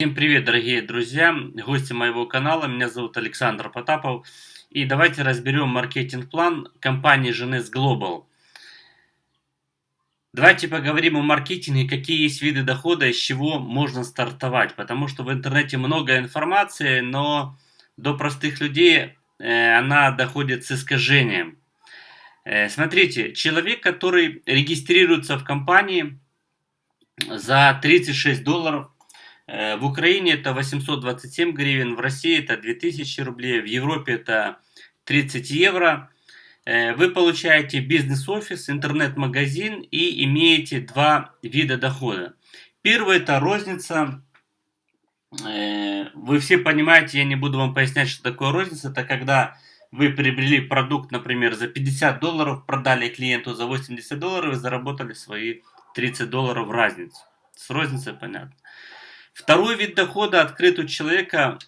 Всем привет, дорогие друзья, гости моего канала. Меня зовут Александр Потапов. И давайте разберем маркетинг-план компании Genes Global. Давайте поговорим о маркетинге, какие есть виды дохода, из чего можно стартовать. Потому что в интернете много информации, но до простых людей э, она доходит с искажением. Э, смотрите, человек, который регистрируется в компании за 36 долларов, в Украине это 827 гривен, в России это 2000 рублей, в Европе это 30 евро. Э, вы получаете бизнес-офис, интернет-магазин и имеете два вида дохода. Первый это розница. Э, вы все понимаете, я не буду вам пояснять, что такое розница. Это когда вы приобрели продукт, например, за 50 долларов, продали клиенту за 80 долларов и заработали свои 30 долларов разницу. С розницей понятно. Второй вид дохода открыт у человека,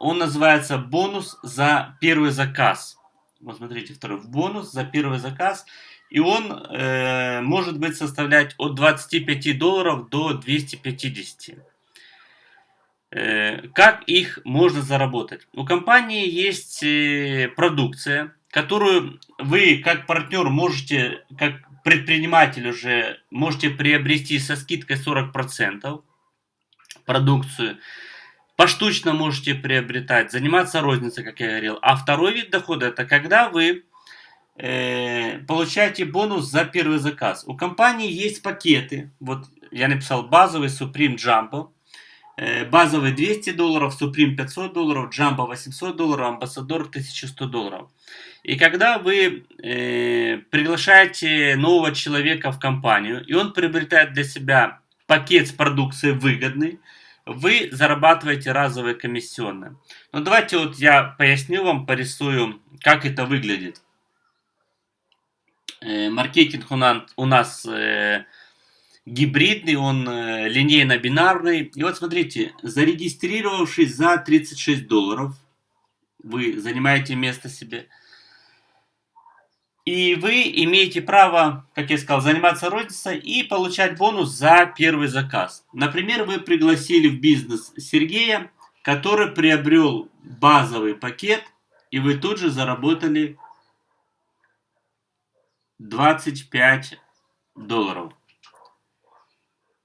он называется бонус за первый заказ. Вот смотрите, второй бонус за первый заказ. И он э, может быть составлять от 25 долларов до 250. Э, как их можно заработать? У компании есть э, продукция, которую вы как партнер можете, как предприниматель уже можете приобрести со скидкой 40% продукцию. Поштучно можете приобретать, заниматься розницей, как я говорил. А второй вид дохода это когда вы э, получаете бонус за первый заказ. У компании есть пакеты. Вот я написал базовый Supreme Jumbo. Э, базовый 200 долларов, Supreme 500 долларов, Jumbo 800 долларов, Ambassador 1100 долларов. И когда вы э, приглашаете нового человека в компанию, и он приобретает для себя пакет с продукцией выгодный, вы зарабатываете разовые комиссионные. Но ну, давайте вот я поясню вам, порисую, как это выглядит. Э, маркетинг у нас, э, гибридный, он э, линейно-бинарный. И вот смотрите, зарегистрировавшись за 36 долларов, вы занимаете место себе – и вы имеете право, как я сказал, заниматься розницей и получать бонус за первый заказ. Например, вы пригласили в бизнес Сергея, который приобрел базовый пакет, и вы тут же заработали 25 долларов.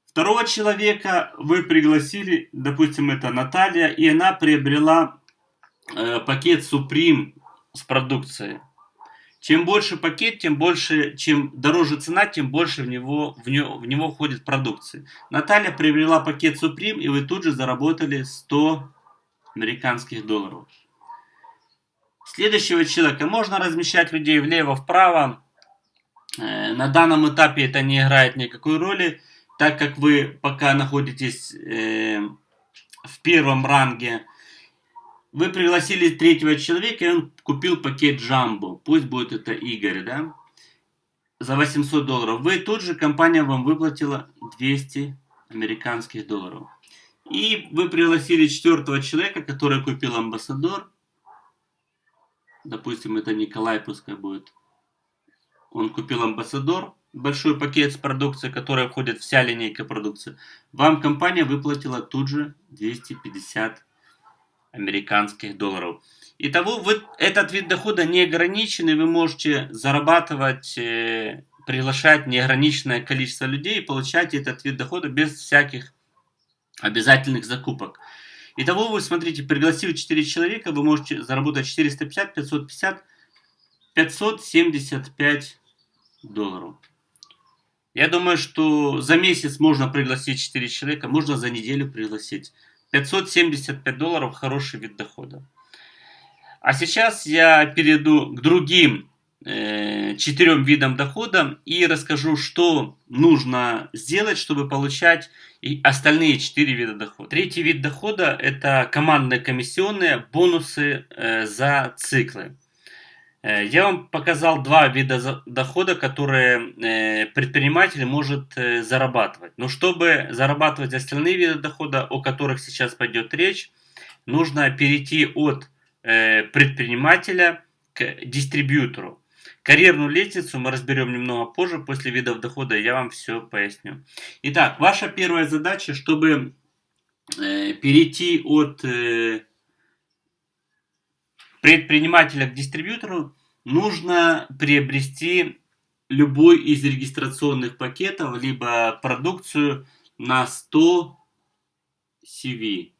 Второго человека вы пригласили, допустим, это Наталья, и она приобрела э, пакет Supreme с продукцией. Чем больше пакет, тем больше, чем дороже цена, тем больше в него, в него, в него входит продукции. Наталья приобрела пакет Supreme, и вы тут же заработали 100 американских долларов. Следующего человека можно размещать людей влево-вправо. Э, на данном этапе это не играет никакой роли, так как вы пока находитесь э, в первом ранге вы пригласили третьего человека, и он купил пакет Джамбо. Пусть будет это Игорь, да? За 800 долларов. Вы тут же, компания вам выплатила 200 американских долларов. И вы пригласили четвертого человека, который купил амбассадор. Допустим, это Николай пускай будет. Он купил амбассадор, большой пакет с продукцией, которая входит вся линейка продукции. Вам компания выплатила тут же 250 американских долларов. Итого, вы, этот вид дохода не ограничен, и вы можете зарабатывать, э, приглашать неограниченное количество людей и получать этот вид дохода без всяких обязательных закупок. Итого, вы смотрите, пригласив 4 человека, вы можете заработать 450, 550, 575 долларов. Я думаю, что за месяц можно пригласить 4 человека, можно за неделю пригласить. 575 долларов хороший вид дохода. А сейчас я перейду к другим э, четырем видам дохода и расскажу, что нужно сделать, чтобы получать и остальные четыре вида дохода. Третий вид дохода это командные комиссионные бонусы э, за циклы. Э, я вам показал два вида дохода, которые э, предприниматель может э, зарабатывать. Но чтобы зарабатывать остальные виды дохода, о которых сейчас пойдет речь, нужно перейти от предпринимателя к дистрибьютору. Карьерную лестницу мы разберем немного позже, после видов дохода я вам все поясню. Итак, ваша первая задача, чтобы перейти от предпринимателя к дистрибьютору, нужно приобрести любой из регистрационных пакетов, либо продукцию на 100 CV,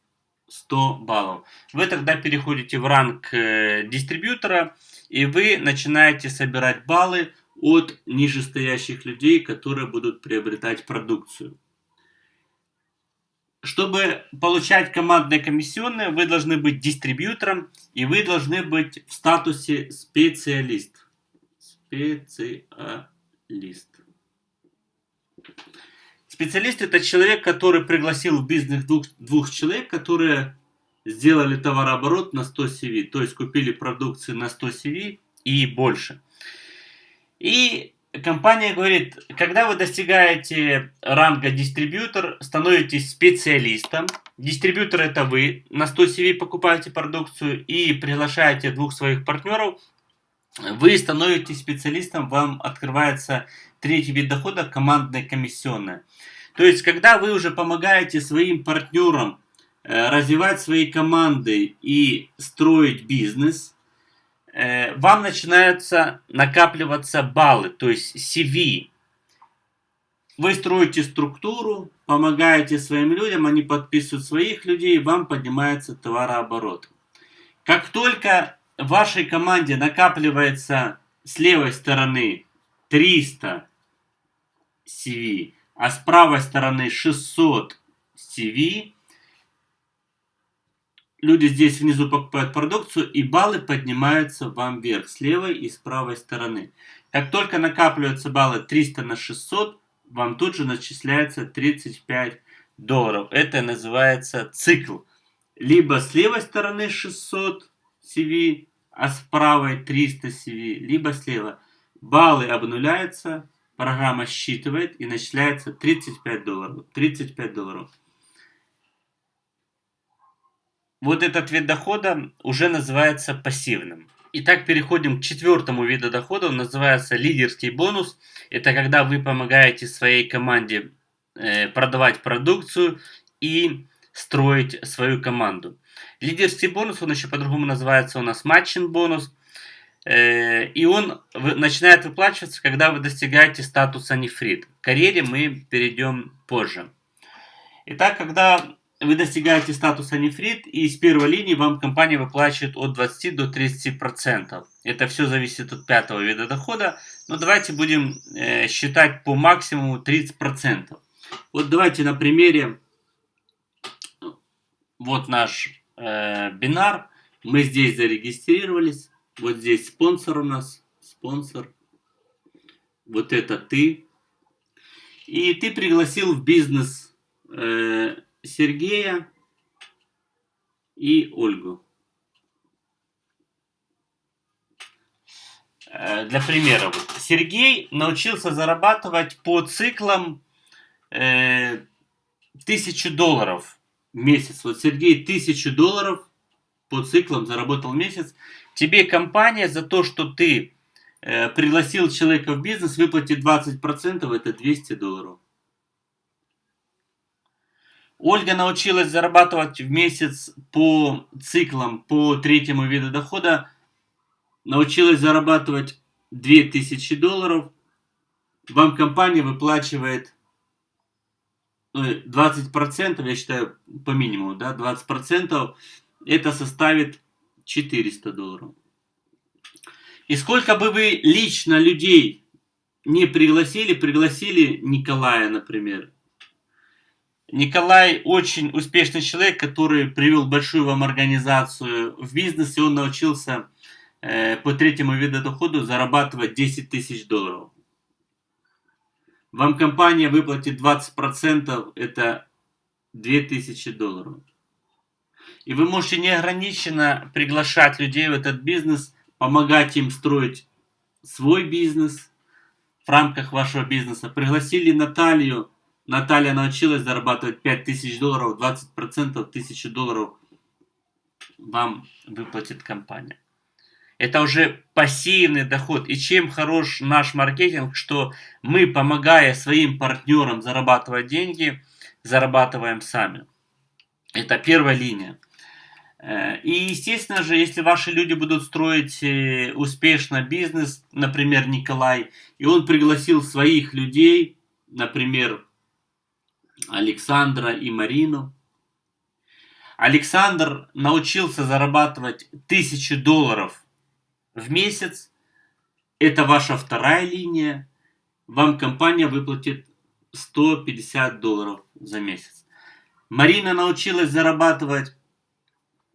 100 баллов. Вы тогда переходите в ранг э, дистрибьютора, и вы начинаете собирать баллы от нижестоящих людей, которые будут приобретать продукцию. Чтобы получать командные комиссионные, вы должны быть дистрибьютором и вы должны быть в статусе специалист. Специалист. Специалист это человек, который пригласил в бизнес двух, двух человек, которые сделали товарооборот на 100 CV, то есть купили продукции на 100 CV и больше. И компания говорит, когда вы достигаете ранга дистрибьютор, становитесь специалистом. Дистрибьютор это вы, на 100 CV покупаете продукцию и приглашаете двух своих партнеров, вы становитесь специалистом, вам открывается третий вид дохода, командная комиссионная. То есть, когда вы уже помогаете своим партнерам э, развивать свои команды и строить бизнес, вам начинаются накапливаться баллы, то есть CV. Вы строите структуру, помогаете своим людям, они подписывают своих людей, вам поднимается товарооборот. Как только в вашей команде накапливается с левой стороны 300 CV, а с правой стороны 600 CV, люди здесь внизу покупают продукцию, и баллы поднимаются вам вверх, с левой и с правой стороны. Как только накапливаются баллы 300 на 600, вам тут же начисляется 35 долларов. Это называется цикл. Либо с левой стороны 600 CV, а с правой 300 CV, либо слева. Баллы обнуляются, программа считывает и начисляется 35 долларов. 35 долларов. Вот этот вид дохода уже называется пассивным. Итак, переходим к четвертому виду дохода. Он называется лидерский бонус. Это когда вы помогаете своей команде э, продавать продукцию и строить свою команду. Лидерский бонус, он еще по-другому называется у нас матчин бонус. Э, и он начинает выплачиваться, когда вы достигаете статуса нефрит. К карьере мы перейдем позже. Итак, когда вы достигаете статуса нефрит, и с первой линии вам компания выплачивает от 20 до 30%. Это все зависит от пятого вида дохода, но давайте будем э, считать по максимуму 30%. Вот давайте на примере, вот наш э, бинар, мы здесь зарегистрировались, вот здесь спонсор у нас, спонсор, вот это ты, и ты пригласил в бизнес э, Сергея и Ольгу. Э, для примера, Сергей научился зарабатывать по циклам э, тысячу долларов в месяц. Вот Сергей тысячу долларов по циклам заработал месяц. Тебе компания за то, что ты э, пригласил человека в бизнес, выплатит 20%, это 200 долларов. Ольга научилась зарабатывать в месяц по циклам, по третьему виду дохода. Научилась зарабатывать 2000 долларов. Вам компания выплачивает 20%, ну, я считаю, по минимуму, да, 20%, это составит 400 долларов. И сколько бы вы лично людей не пригласили, пригласили Николая, например, Николай очень успешный человек, который привел большую вам организацию в бизнес, и он научился э, по третьему виду дохода зарабатывать 10 тысяч долларов. Вам компания выплатит 20%, это 2000 долларов. И вы можете неограниченно приглашать людей в этот бизнес, помогать им строить свой бизнес в рамках вашего бизнеса. Пригласили Наталью, Наталья научилась зарабатывать 5000 долларов, 20% 1000 долларов вам выплатит компания. Это уже пассивный доход. И чем хорош наш маркетинг, что мы, помогая своим партнерам зарабатывать деньги, зарабатываем сами. Это первая линия. Э, и, естественно же, если ваши люди будут строить э, успешно бизнес, например, Николай, и он пригласил своих людей, например, Александра и Марину, Александр научился зарабатывать тысячу долларов в месяц, это ваша вторая линия, вам компания выплатит 150 долларов за месяц. Марина научилась зарабатывать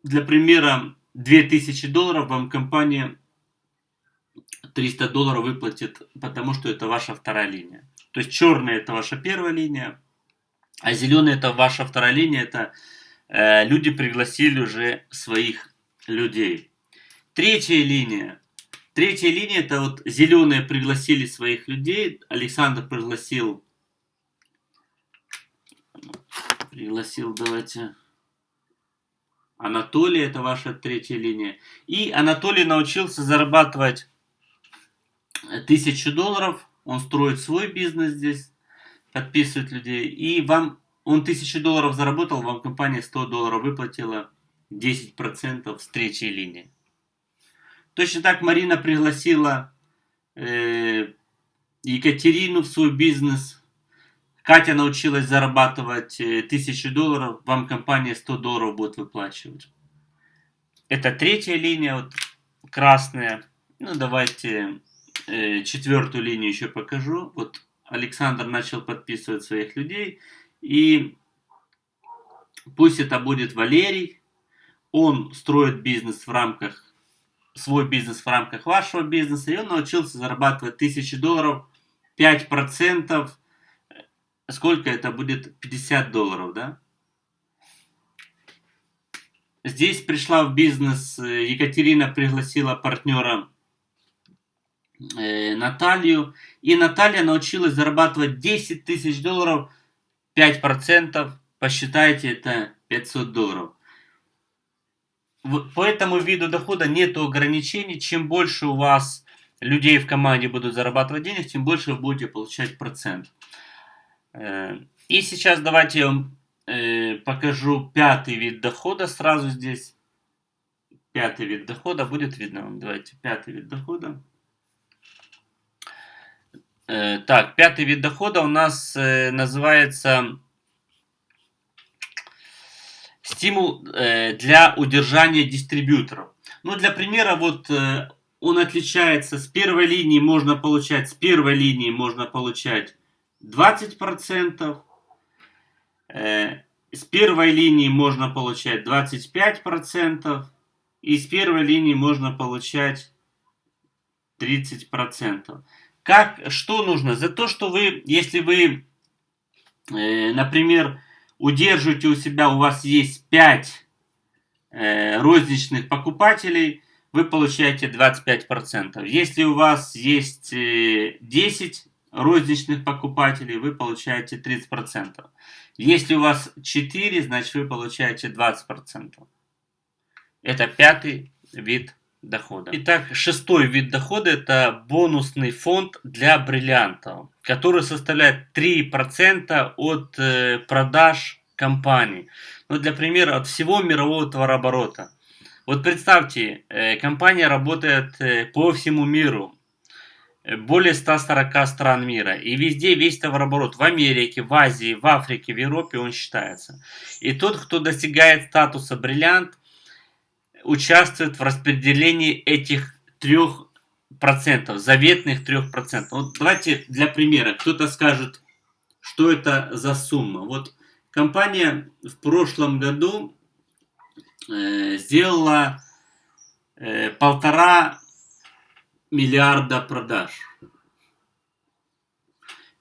для примера, 2000 долларов. Вам компания 300 долларов выплатит, потому что это ваша вторая линия. То есть черная это ваша первая линия, а зеленая это ваша вторая линия. Это э, люди пригласили уже своих людей. Третья линия. Третья линия это вот зеленые пригласили своих людей. Александр пригласил. Пригласил, давайте. Анатолий, это ваша третья линия. И Анатолий научился зарабатывать тысячу долларов. Он строит свой бизнес здесь, подписывает людей. И вам, он тысячу долларов заработал, вам компания 100 долларов выплатила 10% с третьей линии. Точно так Марина пригласила э, Екатерину в свой бизнес. Катя научилась зарабатывать 1000 э, долларов, вам компания 100 долларов будет выплачивать. Это третья линия, вот красная. Ну, давайте э, четвертую линию еще покажу. Вот Александр начал подписывать своих людей. И пусть это будет Валерий. Он строит бизнес в рамках, свой бизнес в рамках вашего бизнеса. И он научился зарабатывать 1000 долларов, 5% сколько это будет? 50 долларов, да? Здесь пришла в бизнес, э, Екатерина пригласила партнера Наталью, и Наталья научилась зарабатывать 10 тысяч долларов, 5%, посчитайте, это 500 долларов. По этому виду дохода нет ограничений, чем больше у вас людей в команде будут зарабатывать денег, тем больше вы будете получать процент. Э, и сейчас давайте я вам э, покажу пятый вид дохода сразу здесь. Пятый вид дохода будет видно. Давайте пятый вид дохода. Э, так, пятый вид дохода у нас называется стимул для удержания дистрибьюторов. Ну, для примера, вот он отличается с первой линии, можно получать, с первой линии можно получать 20%. Э, с первой линии можно получать 25%. И с первой линии можно получать 30%. Как, что нужно? За то, что вы, если вы, э, например, удерживаете у себя, у вас есть 5 э, розничных покупателей, вы получаете 25%. Если у вас есть 10 розничных покупателей, вы получаете 30%. Если у вас 4, значит вы получаете 20%. Это пятый вид дохода. Итак, шестой вид дохода это бонусный фонд для бриллиантов, который составляет 3% от э, продаж компании. Ну, для примера, от всего мирового товарооборота. Вот представьте, э, компания работает э, по всему миру более 140 стран мира. И везде весь товарооборот в Америке, в Азии, в Африке, в Европе он считается. И тот, кто достигает статуса бриллиант, участвует в распределении этих трех процентов, заветных трех процентов. Вот давайте для примера, кто-то скажет, что это за сумма. Вот компания в прошлом году э, сделала э, полтора миллиарда продаж.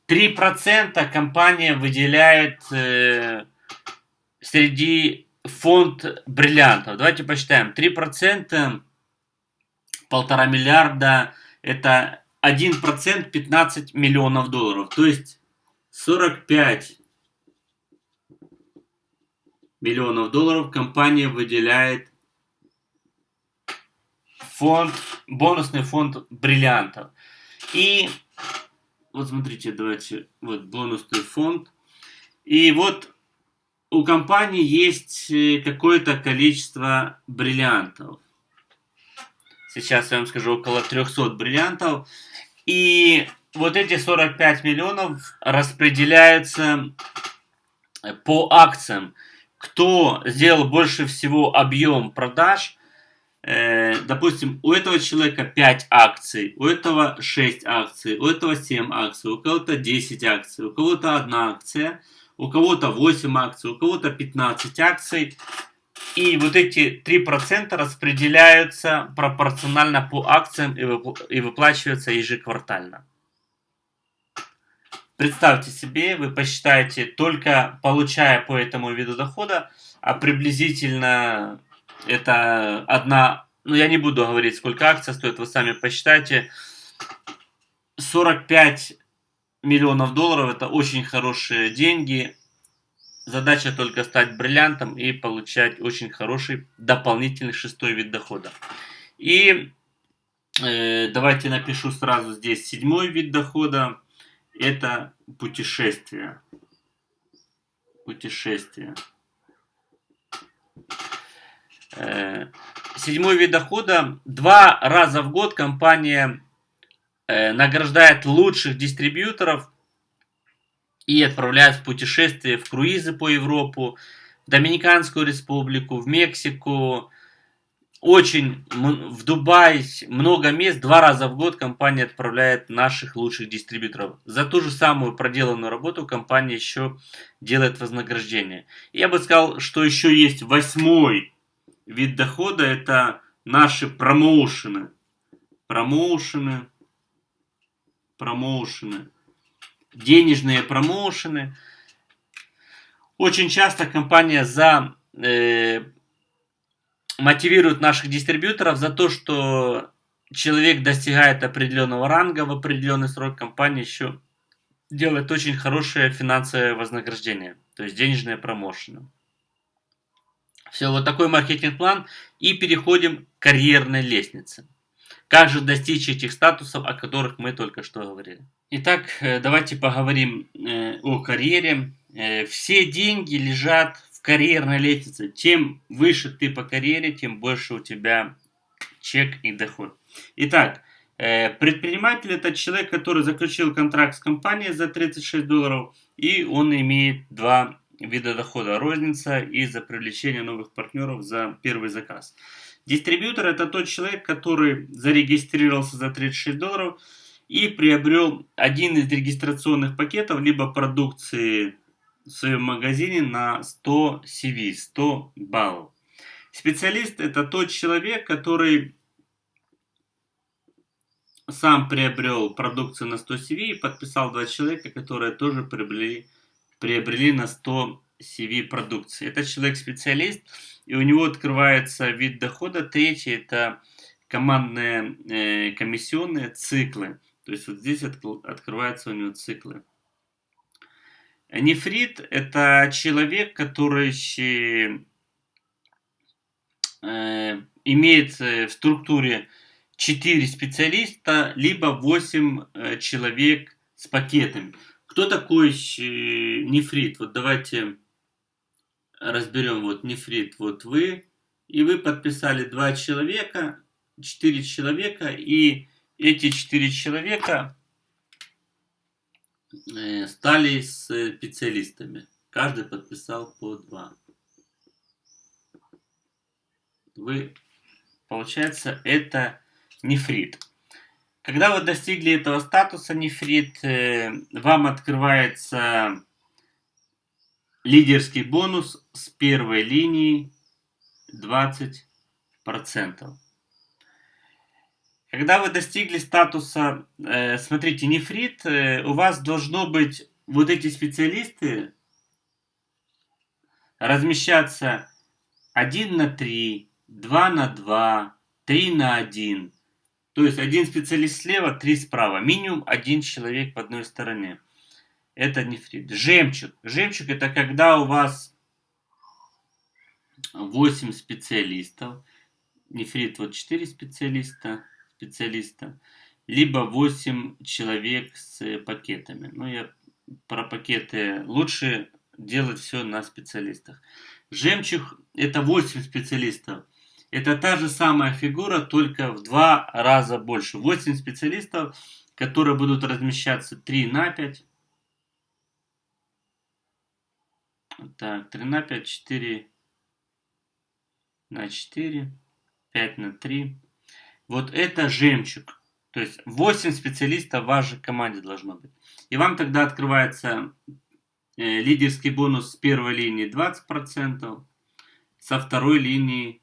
3% компания выделяет э, среди фонд бриллиантов. Давайте посчитаем. 3% полтора миллиарда это 1% 15 миллионов долларов. То есть 45 миллионов долларов компания выделяет фонд, бонусный фонд бриллиантов. И вот смотрите, давайте, вот бонусный фонд. И вот у компании есть э, какое-то количество бриллиантов. Сейчас я вам скажу, около 300 бриллиантов. И вот эти 45 миллионов распределяются по акциям. Кто сделал больше всего объем продаж, э, допустим, у этого человека 5 акций, у этого 6 акций, у этого 7 акций, у кого-то 10 акций, у кого-то 1 акция, у кого-то 8 акций, у кого-то 15 акций. И вот эти 3% распределяются пропорционально по акциям и выплачиваются ежеквартально. Представьте себе, вы посчитаете, только получая по этому виду дохода, а приблизительно это одна, ну я не буду говорить, сколько акция стоит, вы сами посчитайте, 45 миллионов долларов это очень хорошие деньги. Задача только стать бриллиантом и получать очень хороший дополнительный шестой вид дохода. И э, давайте напишу сразу здесь седьмой вид дохода это путешествие. Путешествие. Э, седьмой вид дохода. Два раза в год компания награждает лучших дистрибьюторов и отправляет в путешествие в круизы по Европу, в Доминиканскую республику, в Мексику, очень в Дубай много мест, два раза в год компания отправляет наших лучших дистрибьюторов. За ту же самую проделанную работу компания еще делает вознаграждение. Я бы сказал, что еще есть восьмой вид дохода, это наши промоушены. Промоушены, промоушены, денежные промоушены. Очень часто компания за э, мотивирует наших дистрибьюторов за то, что человек достигает определенного ранга в определенный срок, компания еще делает очень хорошее финансовое вознаграждение, то есть денежные промоушены. Все, вот такой маркетинг-план. И переходим к карьерной лестнице. Как же достичь этих статусов, о которых мы только что говорили. Итак, э, давайте поговорим э, о карьере. Э, все деньги лежат карьерной лестнице. Чем выше ты по карьере, тем больше у тебя чек и доход. Итак, предприниматель это человек, который заключил контракт с компанией за 36 долларов, и он имеет два вида дохода. Розница и за привлечение новых партнеров за первый заказ. Дистрибьютор это тот человек, который зарегистрировался за 36 долларов и приобрел один из регистрационных пакетов, либо продукции в своем магазине на 100 CV, 100 баллов. Специалист это тот человек, который сам приобрел продукцию на 100 CV и подписал два человека, которые тоже приобрели, приобрели на 100 CV продукции. Это человек-специалист, и у него открывается вид дохода. Третий это командные э, комиссионные циклы. То есть вот здесь от, открываются у него циклы. Нефрит – это человек, который э, имеет э, в структуре 4 специалиста, либо 8 э, человек с пакетами. Кто такой нефрит? Вот давайте разберем. Вот нефрит, вот вы. И вы подписали 2 человека, 4 человека. И эти 4 человека Э, стали специалистами. Каждый подписал по два. Вы, получается, это нефрит. Когда вы достигли этого статуса нефрит, э, вам открывается лидерский бонус с первой линии 20%. Когда вы достигли статуса, э, смотрите, нефрит, э, у вас должно быть вот эти специалисты размещаться 1 на 3, 2 на 2, 3 на 1. То есть один специалист слева, три справа. Минимум один человек в одной стороне. Это нефрит. Жемчуг. Жемчуг это когда у вас 8 специалистов. Нефрит вот 4 специалиста специалиста, либо 8 человек с пакетами. Ну, я про пакеты лучше делать все на специалистах. Жемчуг это 8 специалистов. Это та же самая фигура, только в два раза больше. 8 специалистов, которые будут размещаться 3 на 5. Так, 3 на 5, 4 на 4, 5 на 3. Вот это жемчуг. То есть 8 специалистов в вашей команде должно быть. И вам тогда открывается э, лидерский бонус с первой линии 20%, со второй линии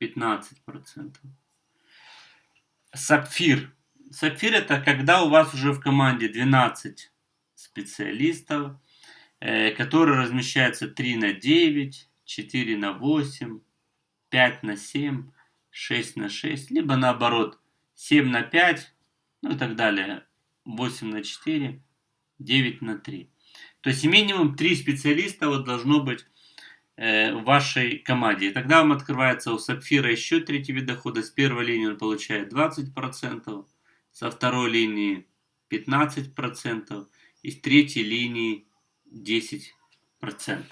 15%. Сапфир. Сапфир это когда у вас уже в команде 12 специалистов, э, которые размещаются 3 на 9, 4 на 8, 5 на 7, 6 на 6, либо наоборот 7 на 5, ну и так далее, 8 на 4, 9 на 3. То есть минимум 3 специалиста вот должно быть э, в вашей команде. И тогда вам открывается у Сапфира еще третий вид дохода. С первой линии он получает 20%, со второй линии 15% и с третьей линии 10%.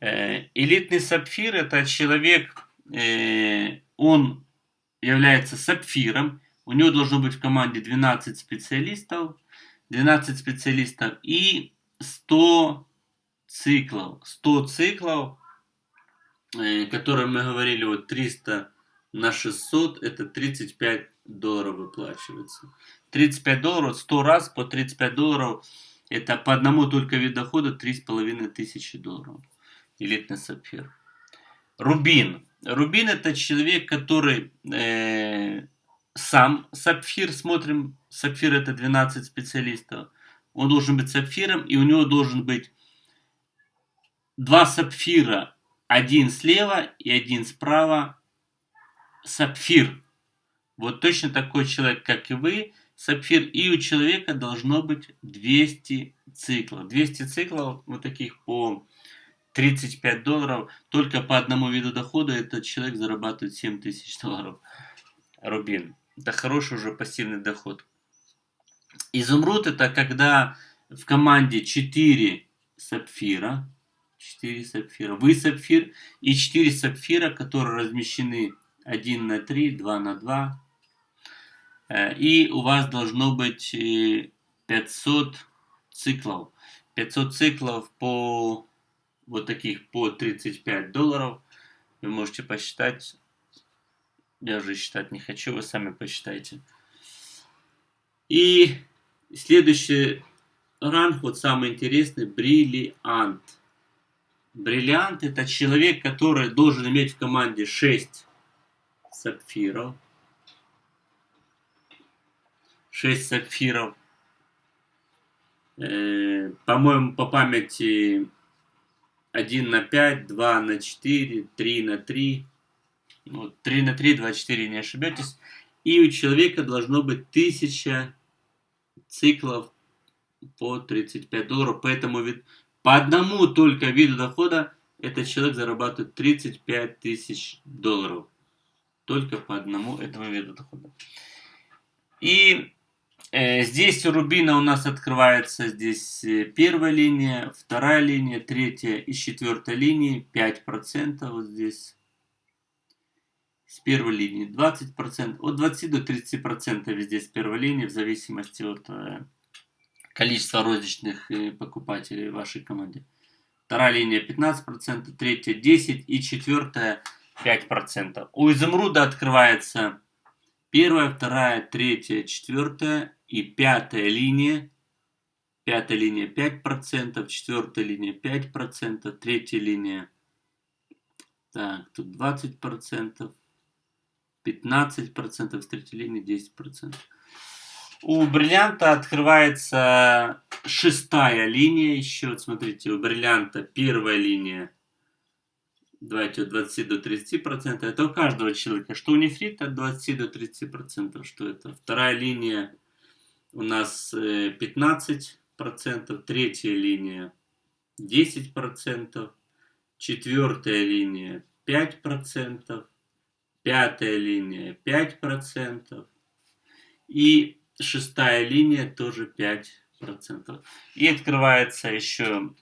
Э, элитный сапфир это человек, э, он является сапфиром, у него должно быть в команде 12 специалистов, 12 специалистов и 100 циклов. 100 циклов, э, которые мы говорили, вот 300 на 600, это 35 долларов выплачивается. 35 долларов, 100 раз по 35 долларов, это по одному только вид дохода 3,5 тысячи долларов элитный сапфир. Рубин. Рубин это человек, который э, сам сапфир, смотрим, сапфир это 12 специалистов. Он должен быть сапфиром, и у него должен быть два сапфира, один слева и один справа, сапфир. Вот точно такой человек, как и вы, сапфир. И у человека должно быть 200 циклов. 200 циклов вот таких по 35 долларов. Только по одному виду дохода этот человек зарабатывает 7 тысяч долларов. Рубин. Это хороший уже пассивный доход. Изумруд это когда в команде 4 сапфира. 4 сапфира. Вы сапфир и 4 сапфира, которые размещены 1 на 3, 2 на 2. Э, и у вас должно быть 500 э, циклов. 500 циклов по вот таких по 35 долларов. Вы можете посчитать. Я уже считать не хочу, вы сами посчитайте. И следующий ранг, вот самый интересный, бриллиант. Бриллиант это человек, который должен иметь в команде 6 сапфиров. 6 сапфиров. Э, По-моему, по памяти 1 на 5, 2 на 4, 3 на 3. Вот, 3 на 3, 24, не ошибетесь. И у человека должно быть 1000 циклов по 35 долларов. Поэтому вид, по одному только виду дохода этот человек зарабатывает 35 тысяч долларов. Только по одному этому виду дохода. И здесь у рубина у нас открывается здесь э, первая линия, вторая линия, третья и четвертая линии 5% вот здесь. С первой линии 20%, от 20 до 30% везде с первой линии, в зависимости от э, количества розничных покупателей в вашей команде. Вторая линия 15%, третья 10% и четвертая 5%. У изумруда открывается первая, вторая, третья, четвертая и пятая линия. Пятая линия 5%, четвертая линия 5%, третья линия, так, тут 20%, 15%, с третьей линии 10%. У бриллианта открывается шестая линия еще. Смотрите, у бриллианта первая линия давайте от 20 до 30 процентов. Это у каждого человека. Что у нефрита от 20 до 30 процентов. Что это? Вторая линия у нас 15 э, процентов. Третья линия 10 процентов. Четвертая линия 5 процентов. Пятая линия 5 процентов. И шестая линия тоже 5 процентов. И открывается еще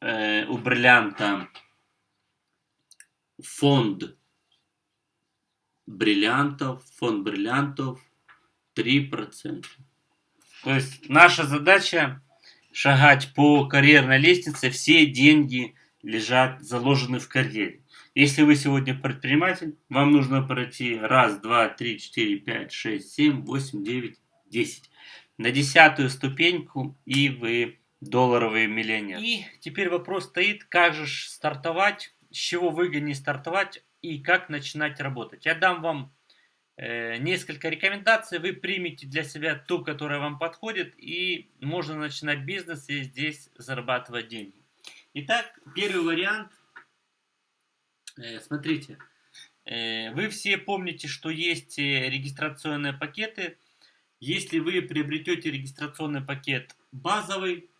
э, у бриллианта фонд бриллиантов, фонд бриллиантов 3%. То есть наша задача шагать по карьерной лестнице, все деньги лежат, заложены в карьере. Если вы сегодня предприниматель, вам нужно пройти раз, два, три, четыре, пять, шесть, семь, восемь, девять, десять. На десятую ступеньку и вы долларовый миллионер. И теперь вопрос стоит, как же стартовать, с чего выгоднее стартовать и как начинать работать. Я дам вам э, несколько рекомендаций, вы примете для себя ту, которая вам подходит, и можно начинать бизнес и здесь зарабатывать деньги. Итак, первый вариант. Э, смотрите, э, вы все помните, что есть э, регистрационные пакеты. Если вы приобретете регистрационный пакет базовый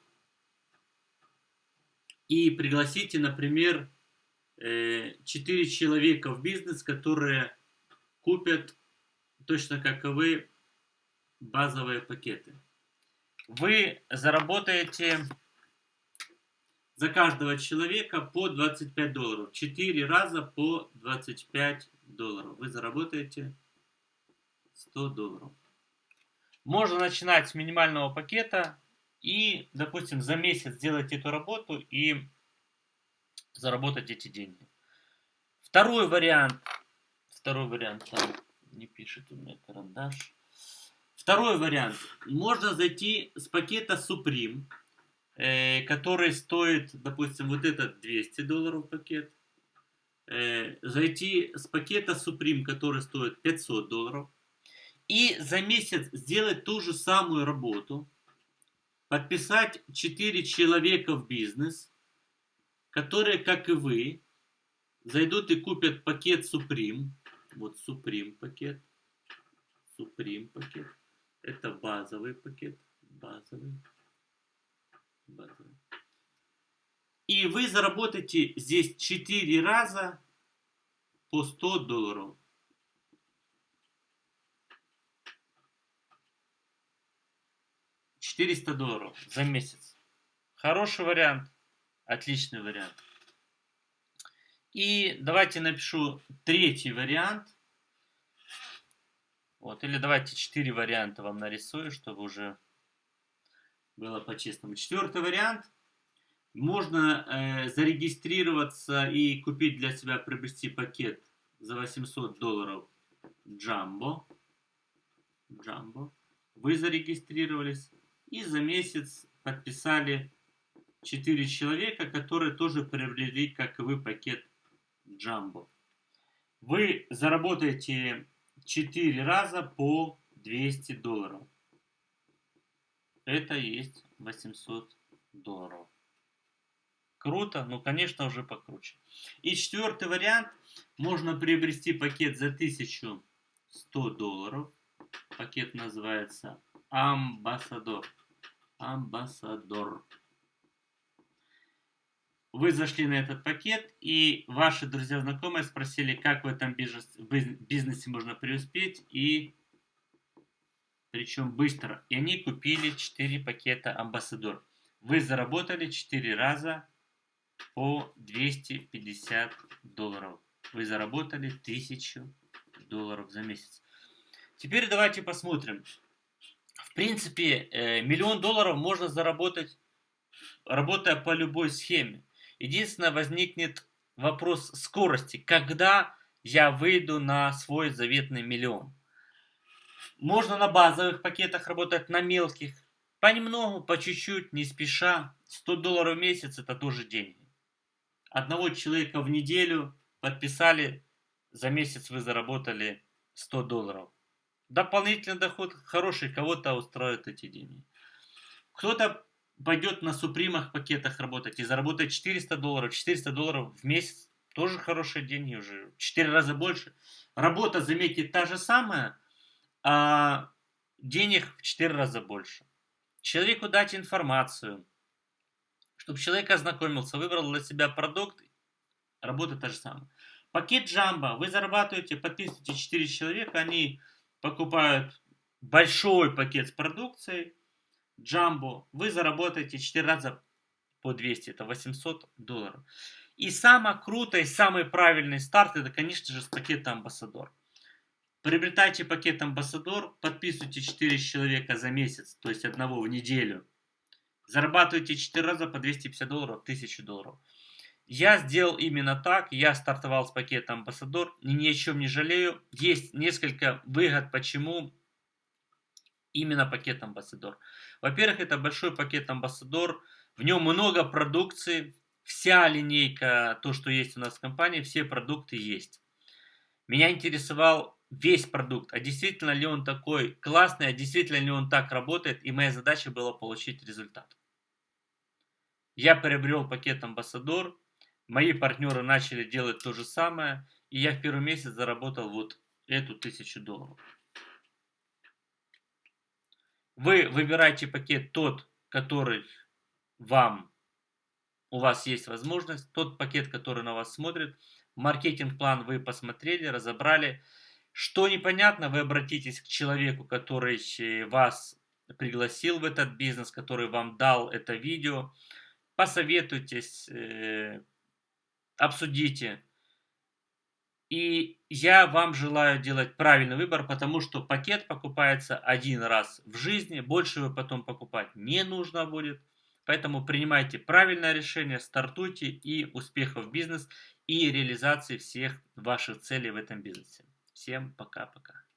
и пригласите, например, 4 человека в бизнес, которые купят точно как и вы базовые пакеты. Вы заработаете за каждого человека по 25 долларов. 4 раза по 25 долларов. Вы заработаете 100 долларов. Можно начинать с минимального пакета и, допустим, за месяц сделать эту работу и заработать эти деньги. Второй вариант. Второй вариант. Там не пишет у меня карандаш. Второй вариант. Можно зайти с пакета Supreme э, который стоит, допустим, вот этот 200 долларов пакет, э, зайти с пакета Supreme, который стоит 500 долларов, и за месяц сделать ту же самую работу, подписать 4 человека в бизнес, которые, как и вы, зайдут и купят пакет Supreme, вот Supreme пакет, Supreme пакет, это базовый пакет, базовый, и вы заработаете здесь 4 раза по 100 долларов. Четыреста долларов за месяц. Хороший вариант. Отличный вариант. И давайте напишу третий вариант. Вот, или давайте четыре варианта вам нарисую, чтобы уже было по-честному. Четвертый вариант. Можно э, зарегистрироваться и купить для себя, приобрести пакет за 800 долларов Джамбо. Джамбо. Вы зарегистрировались и за месяц подписали 4 человека, которые тоже приобрели, как и вы, пакет Джамбо. Вы заработаете 4 раза по 200 долларов это есть 800 долларов. Круто, но, конечно, уже покруче. И четвертый вариант. Можно приобрести пакет за 1100 долларов. Пакет называется Амбассадор. Амбассадор. Вы зашли на этот пакет, и ваши друзья-знакомые спросили, как в этом бизнесе можно преуспеть, и причем быстро. И они купили 4 пакета Амбассадор. Вы заработали 4 раза по 250 долларов. Вы заработали 1000 долларов за месяц. Теперь давайте посмотрим. В принципе, э, миллион долларов можно заработать, работая по любой схеме. Единственное, возникнет вопрос скорости. Когда я выйду на свой заветный миллион? Можно на базовых пакетах работать, на мелких. Понемногу, по чуть-чуть, не спеша. 100 долларов в месяц это тоже деньги. Одного человека в неделю подписали, за месяц вы заработали 100 долларов. Дополнительный доход хороший, кого-то устроят эти деньги. Кто-то пойдет на супримах пакетах работать и заработает 400 долларов. 400 долларов в месяц тоже хорошие деньги уже. 4 раза больше. Работа, заметьте, та же самая – а денег в 4 раза больше. Человеку дать информацию, чтобы человек ознакомился, выбрал для себя продукт, работа та же самая. Пакет Джамбо, вы зарабатываете, подписываете 4 человека, они покупают большой пакет с продукцией, Джамбо, вы заработаете 4 раза по по 200, это 800 долларов. И самое крутое, самый правильный старт, это, конечно же, с пакета Амбассадор. Приобретайте пакет Амбассадор, подписывайте 4 человека за месяц, то есть одного в неделю. Зарабатывайте 4 раза по 250 долларов, 1000 долларов. Я сделал именно так, я стартовал с пакета Амбассадор, ни о чем не жалею. Есть несколько выгод, почему именно пакет Амбассадор. Во-первых, это большой пакет Амбассадор, в нем много продукции, вся линейка, то, что есть у нас в компании, все продукты есть. Меня интересовал весь продукт, а действительно ли он такой классный, а действительно ли он так работает, и моя задача была получить результат. Я приобрел пакет Амбассадор, Мои партнеры начали делать то же самое, и я в первый месяц заработал вот эту тысячу долларов. Вы выбираете пакет тот, который вам, у вас есть возможность, тот пакет, который на вас смотрит. Маркетинг-план вы посмотрели, разобрали. Что непонятно, вы обратитесь к человеку, который вас пригласил в этот бизнес, который вам дал это видео. Посоветуйтесь, э, обсудите. И я вам желаю делать правильный выбор, потому что пакет покупается один раз в жизни, больше вы потом покупать не нужно будет. Поэтому принимайте правильное решение, стартуйте и успехов в бизнес и реализации всех ваших целей в этом бизнесе. Всем пока-пока.